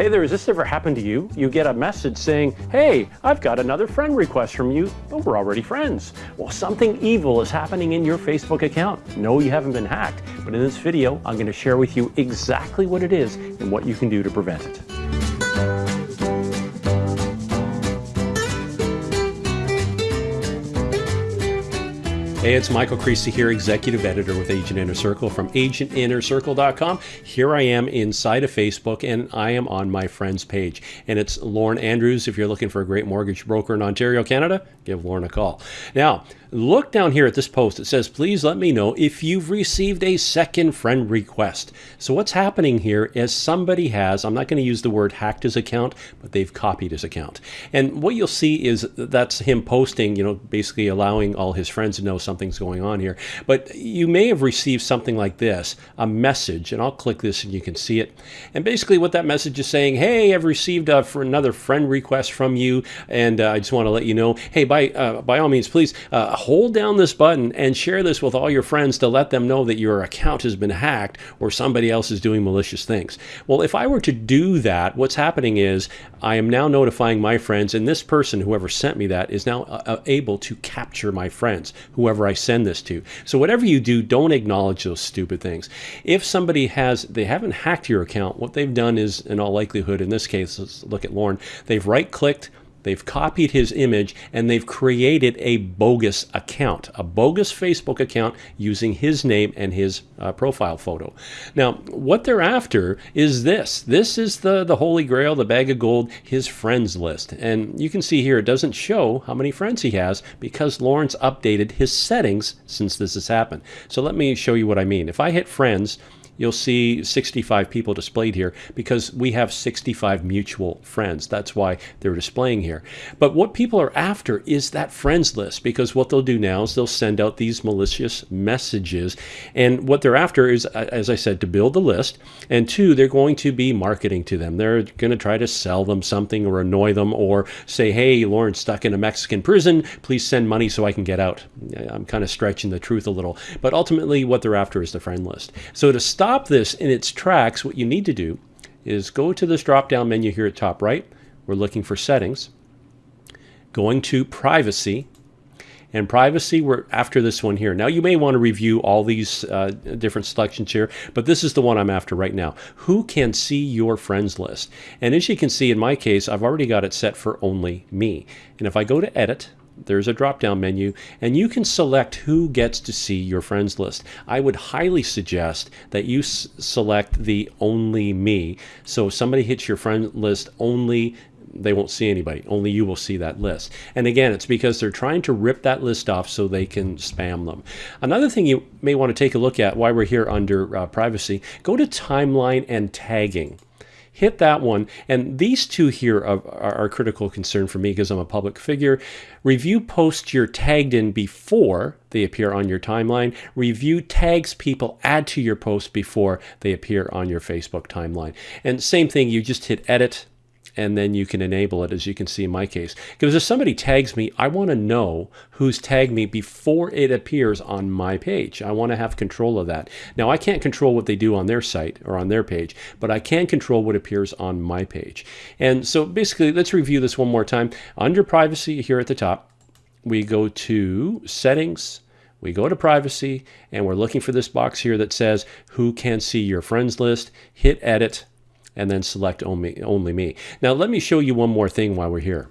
Hey there, has this ever happened to you? You get a message saying, hey, I've got another friend request from you, but we're already friends. Well, something evil is happening in your Facebook account. No, you haven't been hacked, but in this video, I'm gonna share with you exactly what it is and what you can do to prevent it. Hey, it's Michael Krisa here, executive editor with Agent Inner Circle from agentinnercircle.com. Here I am inside of Facebook and I am on my friend's page. And it's Lauren Andrews. If you're looking for a great mortgage broker in Ontario, Canada, give Lauren a call. Now, look down here at this post. It says, please let me know if you've received a second friend request. So what's happening here is somebody has, I'm not going to use the word hacked his account, but they've copied his account. And what you'll see is that's him posting, you know, basically allowing all his friends to know something's going on here. But you may have received something like this, a message, and I'll click this and you can see it. And basically what that message is saying, hey, I've received a, for another friend request from you, and uh, I just want to let you know, hey, by, uh, by all means, please uh, hold down this button and share this with all your friends to let them know that your account has been hacked or somebody else is doing malicious things. Well, if I were to do that, what's happening is I am now notifying my friends, and this person, whoever sent me that, is now uh, uh able to capture my friends, whoever I send this to. So whatever you do, don't acknowledge those stupid things. If somebody has, they haven't hacked your account, what they've done is, in all likelihood, in this case, let's look at Lauren, they've right-clicked, They've copied his image and they've created a bogus account, a bogus Facebook account using his name and his uh, profile photo. Now, what they're after is this. This is the, the holy grail, the bag of gold, his friends list. And you can see here it doesn't show how many friends he has because Lawrence updated his settings since this has happened. So let me show you what I mean. If I hit friends, you'll see 65 people displayed here because we have 65 mutual friends. That's why they're displaying here. But what people are after is that friends list because what they'll do now is they'll send out these malicious messages. And what they're after is, as I said, to build the list. And two, they're going to be marketing to them. They're going to try to sell them something or annoy them or say, hey, Lauren's stuck in a Mexican prison. Please send money so I can get out. I'm kind of stretching the truth a little. But ultimately, what they're after is the friend list. So to stop stop this in its tracks, what you need to do is go to this drop down menu here at top right. We're looking for settings. Going to privacy. And privacy, we're after this one here. Now, you may want to review all these uh, different selections here, but this is the one I'm after right now. Who can see your friends list? And as you can see, in my case, I've already got it set for only me. And if I go to edit, there's a drop down menu and you can select who gets to see your friends list. I would highly suggest that you select the only me. So if somebody hits your friend list only they won't see anybody. Only you will see that list. And again, it's because they're trying to rip that list off so they can spam them. Another thing you may want to take a look at while we're here under uh, privacy, go to timeline and tagging hit that one. And these two here are, are, critical concern for me because I'm a public figure. Review posts you're tagged in before they appear on your timeline. Review tags people add to your post before they appear on your Facebook timeline. And same thing, you just hit edit and then you can enable it as you can see in my case. Because if somebody tags me, I want to know who's tagged me before it appears on my page. I want to have control of that. Now I can't control what they do on their site or on their page, but I can control what appears on my page. And so basically, let's review this one more time. Under privacy here at the top, we go to settings, we go to privacy and we're looking for this box here that says who can see your friends list hit edit and then select only, only me. Now let me show you one more thing while we're here.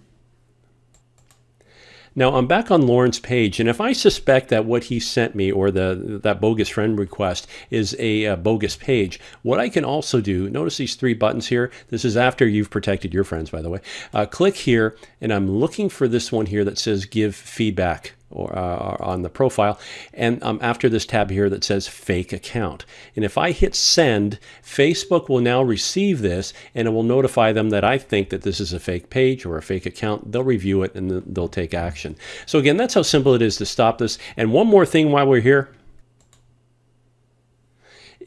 Now I'm back on Lauren's page, and if I suspect that what he sent me or the that bogus friend request is a, a, bogus page, what I can also do, notice these three buttons here. This is after you've protected your friends, by the way. Uh, click here, and I'm looking for this one here that says give feedback or uh, on the profile. And um, after this tab here that says fake account. And if I hit send Facebook will now receive this and it will notify them that I think that this is a fake page or a fake account. They'll review it and they'll take action. So again that's how simple it is to stop this. And one more thing while we're here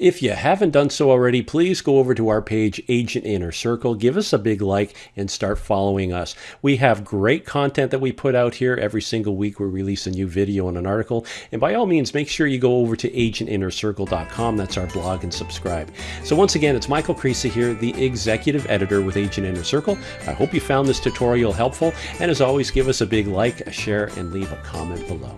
If you haven't done so already, please go over to our page, Agent Inner Circle. Give us a big like and start following us. We have great content that we put out here every single week. We release a new video and an article. And by all means, make sure you go over to agentinnercircle.com. That's our blog and subscribe. So once again, it's Michael Krisa here, the executive editor with Agent Inner Circle. I hope you found this tutorial helpful. And as always, give us a big like, a share, and leave a comment below.